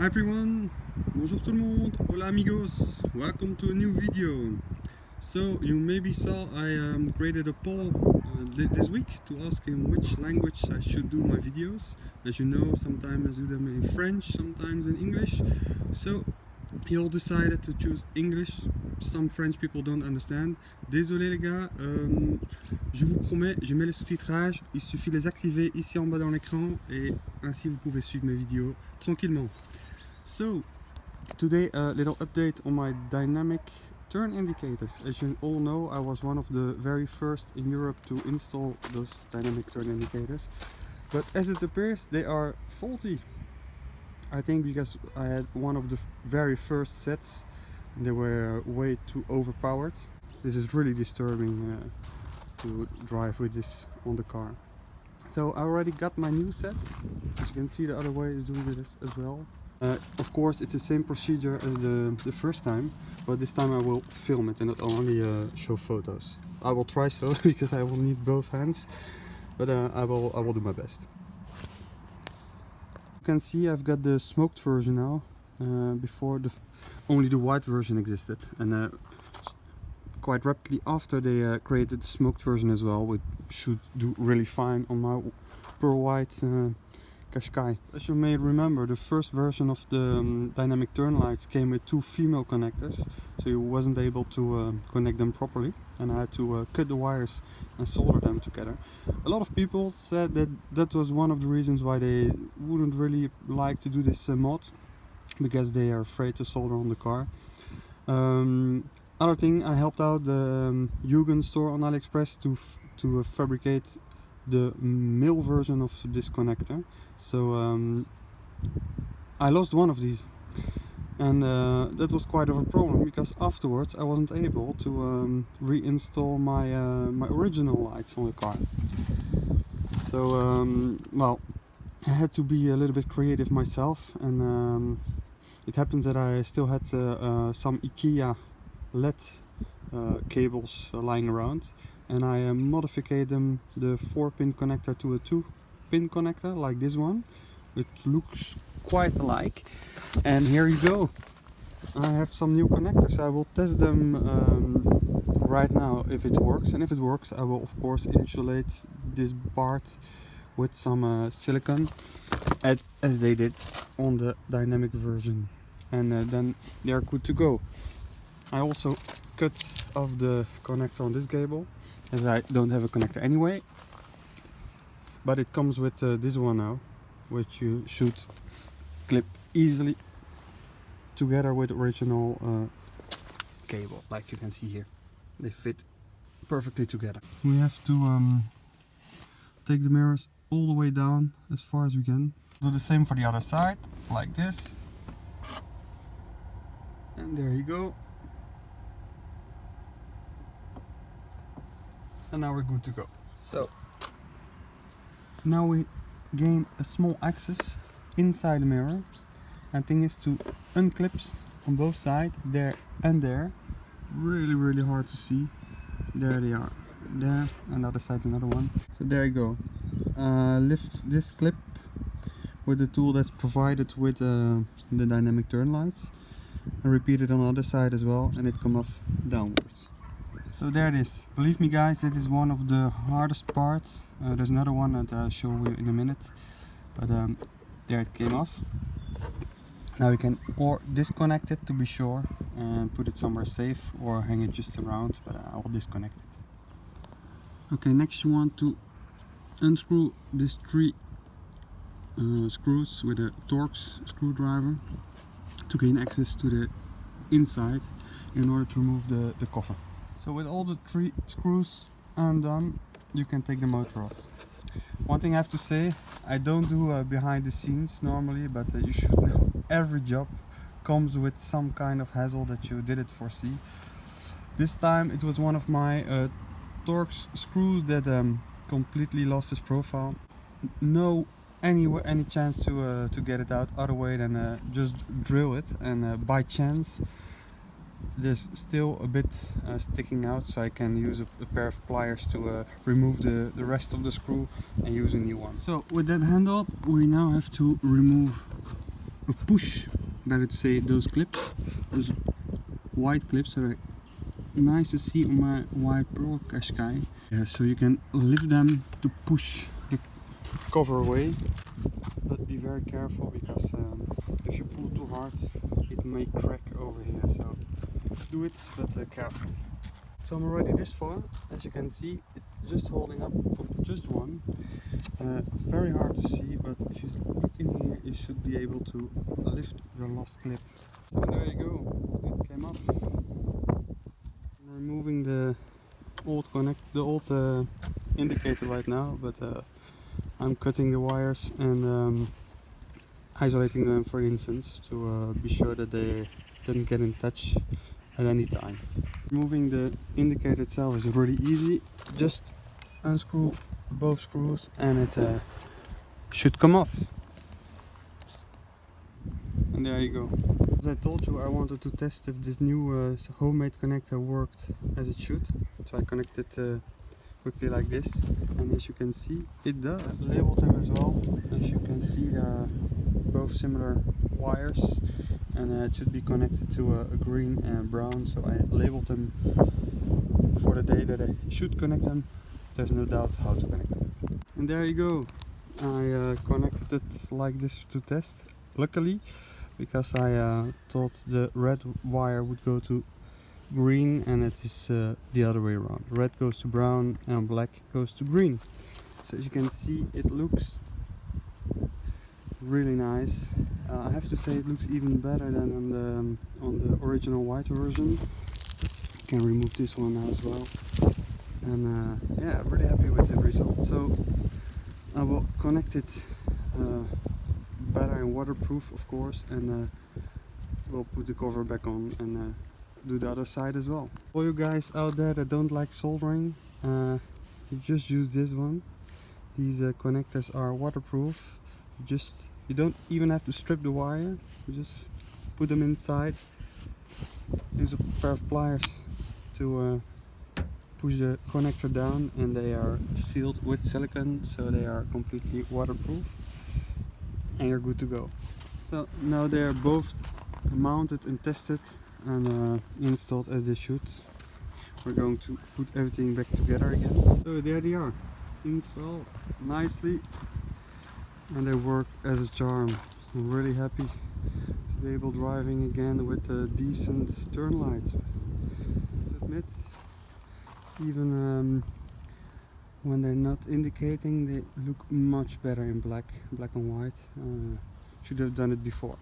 Hi everyone, bonjour tout le monde, hola amigos, welcome to a new video. So you maybe saw I um, created a poll uh, this week to ask in which language I should do my videos. As you know, sometimes I do them in French, sometimes in English. So you all decided to choose English. Some French people don't understand. Désolé les gars, euh, je vous promets, je mets les sous-titrages. Il suffit de les activer ici en bas dans l'écran et ainsi vous pouvez suivre mes vidéos tranquillement. So, today a little update on my dynamic turn indicators. As you all know, I was one of the very first in Europe to install those dynamic turn indicators. But as it appears, they are faulty. I think because I had one of the very first sets they were way too overpowered. This is really disturbing uh, to drive with this on the car. So I already got my new set, as you can see the other way is doing this as well. Uh, of course it's the same procedure as the, the first time, but this time I will film it and not only uh, show photos. I will try so because I will need both hands, but uh, I, will, I will do my best. You can see I've got the smoked version now, uh, before the only the white version existed and uh, quite rapidly after they created the smoked version as well which should do really fine on my pearl white Qashqai. As you may remember the first version of the um, dynamic turn lights came with two female connectors so you wasn't able to uh, connect them properly and I had to uh, cut the wires and solder them together. A lot of people said that that was one of the reasons why they wouldn't really like to do this uh, mod because they are afraid to solder on the car. Um, other thing, I helped out the um, store on AliExpress to to uh, fabricate the male version of this connector. So um, I lost one of these and uh, that was quite of a problem because afterwards I wasn't able to um, reinstall my uh, my original lights on the car. So um, well, I had to be a little bit creative myself and um, it happens that I still had uh, uh some IKEA LED uh, cables lying around and I modified them the 4 pin connector to a 2 pin connector like this one. It looks quite alike. And here you go. I have some new connectors. I will test them um, right now if it works. And if it works I will of course insulate this part with some uh, silicone as, as they did on the dynamic version. And uh, then they are good to go I also cut off the connector on this cable as I don't have a connector anyway. But it comes with uh, this one now which you should clip easily together with original uh, cable like you can see here. They fit perfectly together. We have to um, take the mirrors all the way down as far as we can. Do the same for the other side like this. And there you go and now we're good to go. So now we gain a small access inside the mirror. And thing is to unclips on both sides there and there. Really really hard to see. There they are. There and the other side's another one. So there you go. Uh, lift this clip with the tool that's provided with uh, the dynamic turn lights. And repeat it on the other side as well and it come off downwards so there it is. Believe me guys it is one of the hardest parts. Uh, there's another one that I'll show you in a minute. But um, there it came off. Now we can or disconnect it to be sure and put it somewhere safe or hang it just around but I will disconnect it. Okay next you want to unscrew these three uh, screws with a Torx screwdriver to gain access to the inside in order to remove the, the cover. So with all the three screws undone, you can take the motor off. One thing I have to say, I don't do uh, behind the scenes normally, but uh, you should know every job comes with some kind of hassle that you didn't foresee. This time it was one of my uh, Torx screws that um, completely lost its profile. No any any chance to uh, to get it out other way than uh, just drill it and uh, by chance there's still a bit uh, sticking out so I can use a, a pair of pliers to uh, remove the, the rest of the screw and use a new one. So with that handle we now have to remove a push, better to say, those clips, those white clips are nice to see on my white Pro Qashqai. Yeah, so you can lift them to push the cover away, but be very careful because um, if you pull too hard, it may crack over here. So do it, but uh, careful. So I'm already this far. As you can see, it's just holding up just one. Uh, very hard to see, but if you look in here, you should be able to lift the last clip. So there you go, it came up. I'm removing the old connect, the old uh, indicator right now, but uh, I'm cutting the wires and um, isolating them for instance to uh, be sure that they didn't get in touch at any time. Moving the indicator itself is really easy. Just unscrew both screws and it uh, should come off. And there you go. As I told you, I wanted to test if this new uh, homemade connector worked as it should. So I connected uh, quickly like this. And as you can see, it does. I've labeled them as well. As you can see, there are both similar wires and uh, it should be connected to a, a, green and brown so I labeled them for the day that I should connect them. There's no doubt how to connect them. And there you go. I uh, connected it like this to test luckily because I uh, thought the red wire would go to green and it is uh, the other way around. Red goes to brown and black goes to green. So as you can see it looks really nice. Uh, I have to say it looks even better than on the um, on the original white version. You can remove this one now as well. And uh, yeah, really happy with the result. So I will connect it uh, better and waterproof, of course, and uh, we'll put the cover back on and uh, do the other side as well. For you guys out there that don't like soldering, uh, you just use this one. These connectors are waterproof you just you don't even have to strip the wire. You just put them inside. Use a pair of pliers to uh, push the connector down and they are sealed with silicone so they are completely waterproof and you're good to go. So now they are both mounted and tested and uh, installed as they should. We're going to put everything back together again. So there they are. Installed nicely and they work as a charm. I'm really happy to be able driving again with a decent turn lights. Admit, even um, when they're not indicating, they look much better in black, black and white. Uh, should have done it before.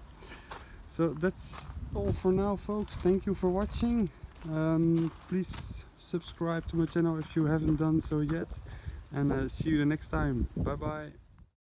So that's all for now, folks. Thank you for watching. Um, please subscribe to my channel if you haven't done so yet. And uh, see you the next time. Bye bye.